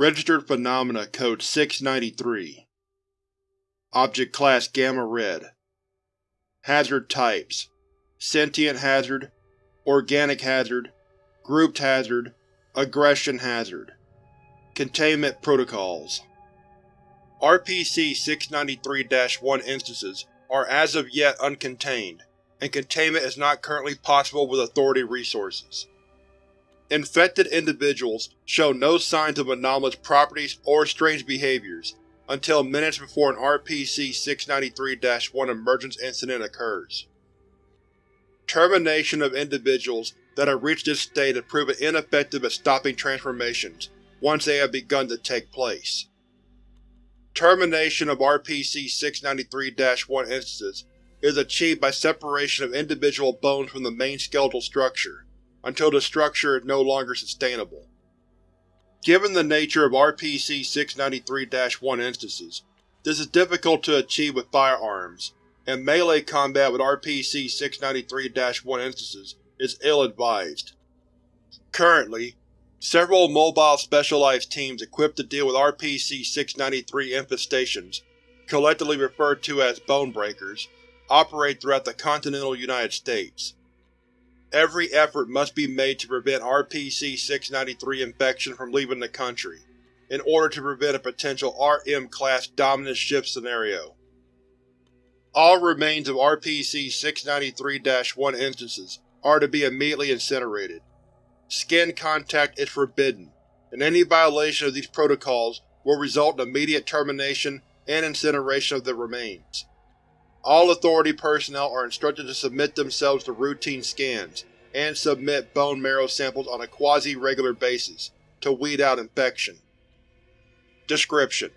Registered Phenomena Code 693 Object Class Gamma Red. Hazard Types. Sentient Hazard Organic Hazard Grouped Hazard Aggression Hazard. Containment Protocols. RPC-693-1 instances are as of yet uncontained, and containment is not currently possible with Authority resources. Infected individuals show no signs of anomalous properties or strange behaviors until minutes before an RPC-693-1 emergence incident occurs. Termination of individuals that have reached this state has proven ineffective at stopping transformations once they have begun to take place. Termination of RPC-693-1 instances is achieved by separation of individual bones from the main skeletal structure, until the structure is no longer sustainable. Given the nature of RPC-693-1 instances, this is difficult to achieve with firearms, and melee combat with RPC-693-1 instances is ill-advised. Currently, Several mobile specialized teams equipped to deal with RPC-693 infestations, collectively referred to as Bonebreakers, operate throughout the continental United States. Every effort must be made to prevent RPC-693 infection from leaving the country, in order to prevent a potential RM-class dominant shift scenario. All remains of RPC-693-1 instances are to be immediately incinerated. Skin contact is forbidden, and any violation of these protocols will result in immediate termination and incineration of the remains. All Authority personnel are instructed to submit themselves to routine scans, and submit bone marrow samples on a quasi-regular basis, to weed out infection. Description: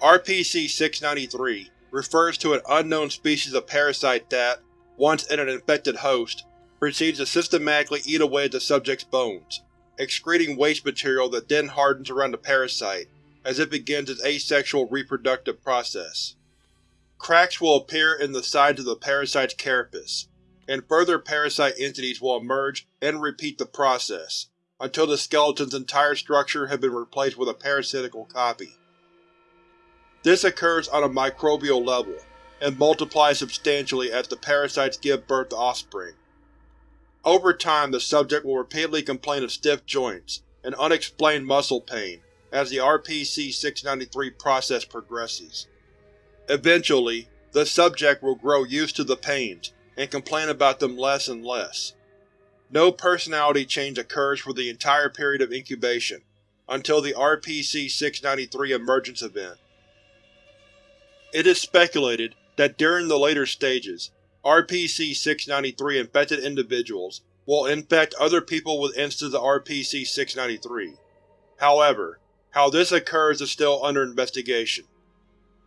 RPC-693 refers to an unknown species of parasite that, once in an infected host, proceeds to systematically eat away at the subject's bones, excreting waste material that then hardens around the parasite as it begins its asexual reproductive process. Cracks will appear in the sides of the parasite's carapace, and further parasite entities will emerge and repeat the process, until the skeleton's entire structure has been replaced with a parasitical copy. This occurs on a microbial level, and multiplies substantially as the parasites give birth to offspring. Over time the subject will repeatedly complain of stiff joints and unexplained muscle pain as the RPC-693 process progresses. Eventually, the subject will grow used to the pains and complain about them less and less. No personality change occurs for the entire period of incubation, until the RPC-693 emergence event. It is speculated that during the later stages, RPC-693 infected individuals will infect other people with instances of RPC-693. However, how this occurs is still under investigation.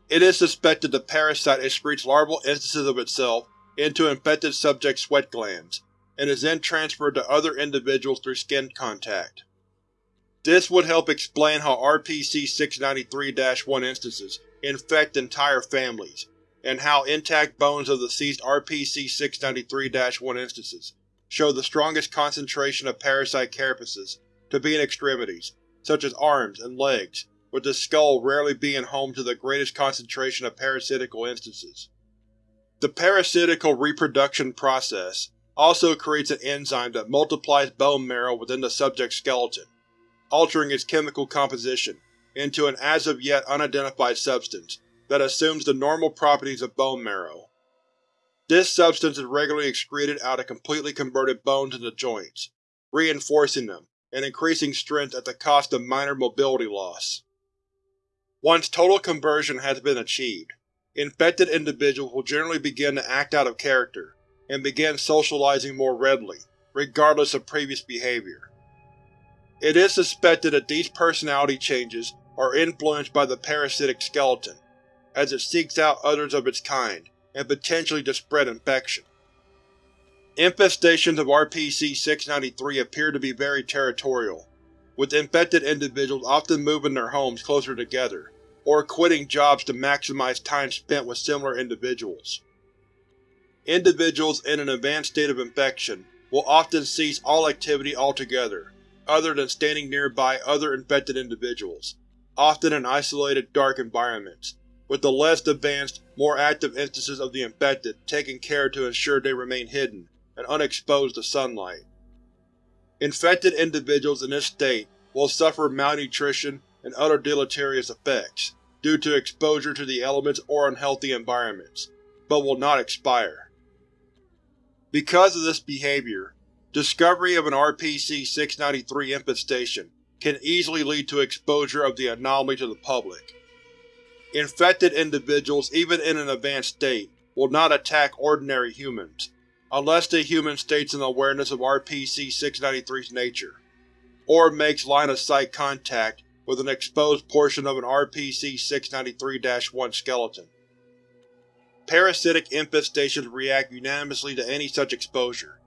It is suspected the parasite excretes larval instances of itself into infected subjects' sweat glands, and is then transferred to other individuals through skin contact. This would help explain how RPC-693-1 instances infect entire families, and how intact bones of the seized RPC-693-1 instances show the strongest concentration of parasite carapaces to be in extremities, such as arms and legs, with the skull rarely being home to the greatest concentration of parasitical instances. The parasitical reproduction process also creates an enzyme that multiplies bone marrow within the subject's skeleton, altering its chemical composition into an as of yet unidentified substance that assumes the normal properties of bone marrow. This substance is regularly excreted out of completely converted bones into joints, reinforcing them and increasing strength at the cost of minor mobility loss. Once total conversion has been achieved, infected individuals will generally begin to act out of character, and begin socializing more readily, regardless of previous behavior. It is suspected that these personality changes are influenced by the parasitic skeleton, as it seeks out others of its kind, and potentially to spread infection. Infestations of RPC-693 appear to be very territorial, with infected individuals often moving their homes closer together, or quitting jobs to maximize time spent with similar individuals. Individuals in an advanced state of infection will often cease all activity altogether, other than standing nearby other infected individuals, often in isolated, dark environments, with the less advanced, more active instances of the infected taking care to ensure they remain hidden and unexposed to sunlight. Infected individuals in this state will suffer malnutrition and other deleterious effects due to exposure to the elements or unhealthy environments, but will not expire. Because of this behavior, discovery of an RPC-693 infestation can easily lead to exposure of the anomaly to the public. Infected individuals, even in an advanced state, will not attack ordinary humans, unless the human states an awareness of RPC-693's nature, or makes line-of-sight contact with an exposed portion of an RPC-693-1 skeleton. Parasitic infestations react unanimously to any such exposure.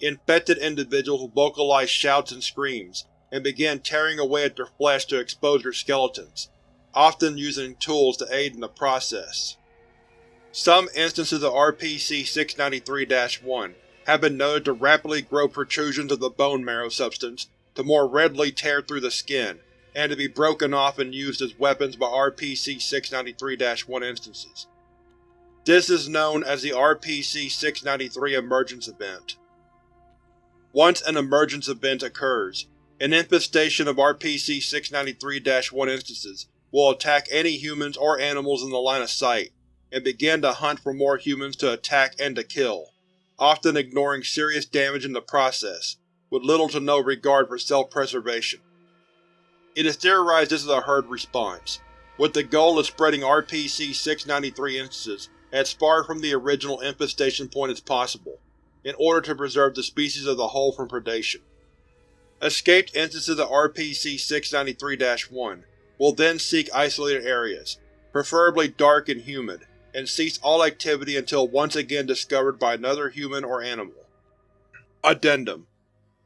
Infected individuals vocalize shouts and screams, and begin tearing away at their flesh to expose their skeletons, often using tools to aid in the process. Some instances of RPC-693-1 have been noted to rapidly grow protrusions of the bone marrow substance to more readily tear through the skin, and to be broken off and used as weapons by RPC-693-1 instances. This is known as the RPC-693 Emergence Event. Once an emergence event occurs, an infestation of RPC-693-1 instances will attack any humans or animals in the line of sight, and begin to hunt for more humans to attack and to kill, often ignoring serious damage in the process, with little to no regard for self-preservation. It is theorized this is a herd response, with the goal of spreading RPC-693 instances as far from the original infestation point as possible, in order to preserve the species as a whole from predation. Escaped instances of RPC-693-1 will then seek isolated areas, preferably dark and humid, and cease all activity until once again discovered by another human or animal. Addendum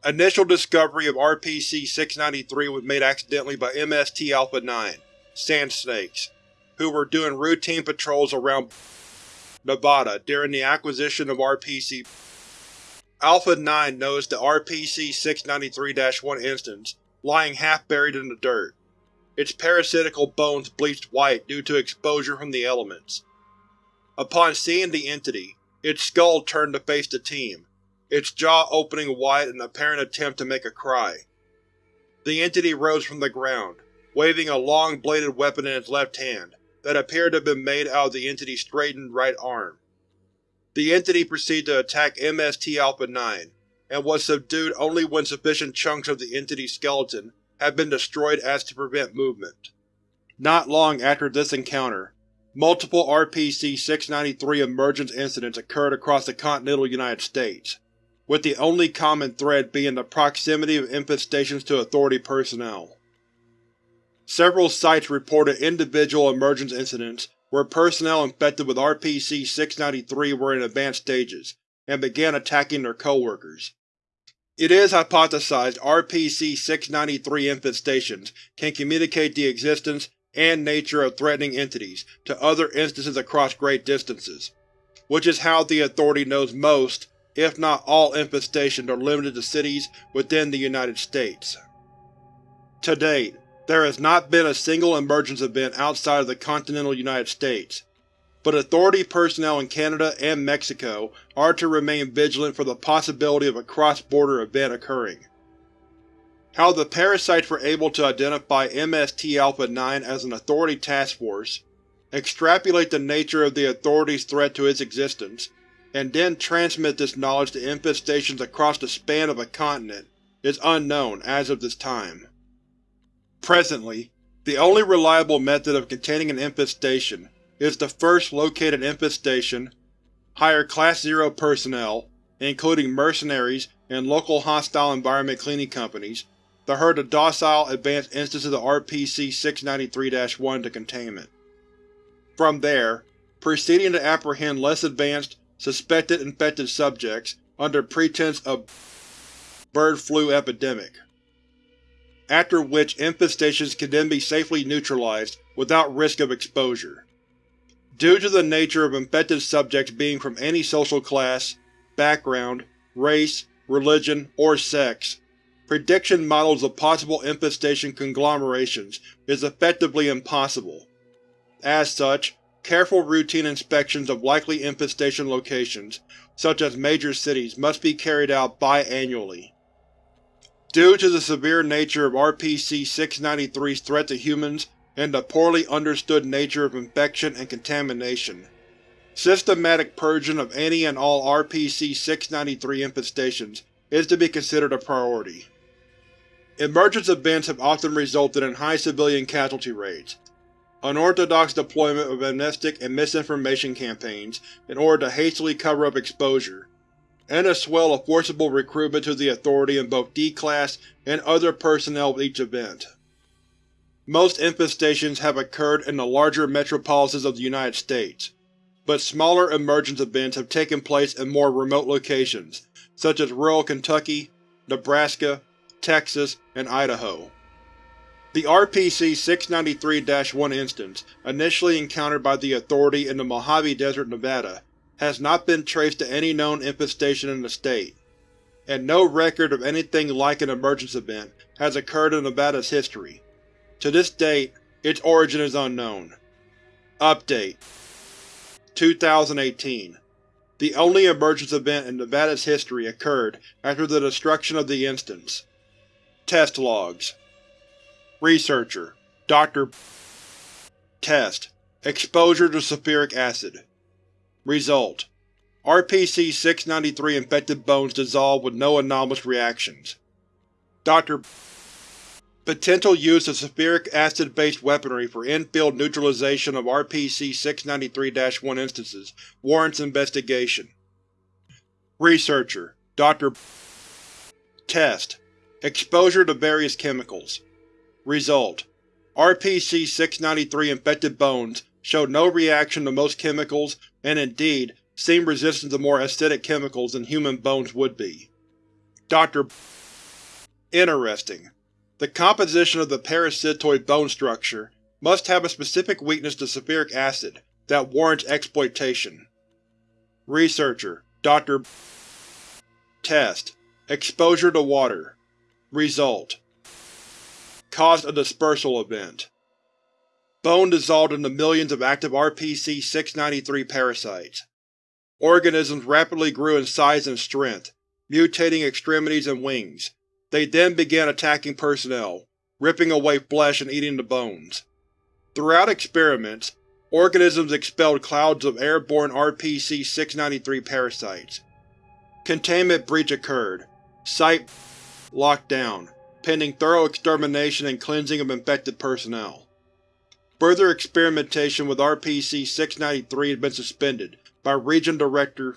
Initial discovery of RPC-693 was made accidentally by MST-Alpha-9, Sand Snakes, who were doing routine patrols around Nevada during the acquisition of RPC. Alpha-9 noticed the RPC-693-1 instance lying half-buried in the dirt, its parasitical bones bleached white due to exposure from the elements. Upon seeing the entity, its skull turned to face the team, its jaw opening wide in an apparent attempt to make a cry. The entity rose from the ground, waving a long-bladed weapon in its left hand that appeared to have been made out of the entity's straightened right arm. The entity proceeded to attack MST-Alpha-9, and was subdued only when sufficient chunks of the entity's skeleton had been destroyed as to prevent movement. Not long after this encounter, multiple RPC-693 emergence incidents occurred across the continental United States, with the only common thread being the proximity of infestations to Authority personnel. Several sites reported individual emergence incidents where personnel infected with RPC-693 were in advanced stages, and began attacking their coworkers. It is hypothesized RPC-693 infestations can communicate the existence and nature of threatening entities to other instances across great distances, which is how the Authority knows most, if not all infestations are limited to cities within the United States. To date, there has not been a single emergence event outside of the continental United States, but Authority personnel in Canada and Mexico are to remain vigilant for the possibility of a cross-border event occurring. How the parasites were able to identify MST-Alpha-9 as an Authority task force, extrapolate the nature of the Authority's threat to its existence, and then transmit this knowledge to infestations across the span of a continent is unknown as of this time. Presently, the only reliable method of containing an infestation is to first locate an infestation, hire Class Zero personnel, including mercenaries and local hostile environment cleaning companies, to herd the docile advanced instances of RPC-693-1 to containment. From there, proceeding to apprehend less advanced, suspected infected subjects under pretense of bird flu epidemic. After which infestations can then be safely neutralized without risk of exposure. Due to the nature of infected subjects being from any social class, background, race, religion, or sex, prediction models of possible infestation conglomerations is effectively impossible. As such, careful routine inspections of likely infestation locations, such as major cities, must be carried out biannually. Due to the severe nature of RPC-693's threat to humans and the poorly understood nature of infection and contamination, systematic purging of any and all RPC-693 infestations is to be considered a priority. Emergence events have often resulted in high civilian casualty rates, unorthodox deployment of amnestic and misinformation campaigns in order to hastily cover up exposure, and a swell of forcible recruitment to the Authority in both D-Class and other personnel with each event. Most infestations have occurred in the larger metropolises of the United States, but smaller emergence events have taken place in more remote locations, such as rural Kentucky, Nebraska, Texas, and Idaho. The RPC-693-1 instance, initially encountered by the Authority in the Mojave Desert, Nevada, has not been traced to any known infestation in the state, and no record of anything like an emergence event has occurred in Nevada's history. To this date, its origin is unknown. Update 2018 The only emergence event in Nevada's history occurred after the destruction of the instance. Test logs Researcher Dr. Test Exposure to sulfuric acid Result RPC-693 infected bones dissolve with no anomalous reactions. Dr. Potential use of sulfuric acid-based weaponry for in-field neutralization of RPC-693-1 instances warrants investigation. Researcher Dr. Test Exposure to various chemicals Result: RPC-693 infected bones showed no reaction to most chemicals and indeed seemed resistant to more acidic chemicals than human bones would be. Dr. Interesting. The composition of the parasitoid bone structure must have a specific weakness to sulfuric acid that warrants exploitation. Researcher Dr. Test Exposure to water Result caused a dispersal event. Bone dissolved into millions of active RPC-693 parasites. Organisms rapidly grew in size and strength, mutating extremities and wings. They then began attacking personnel, ripping away flesh and eating the bones. Throughout experiments, organisms expelled clouds of airborne RPC-693 parasites. Containment breach occurred. Site locked down pending thorough extermination and cleansing of infected personnel. Further experimentation with RPC-693 has been suspended by Region Director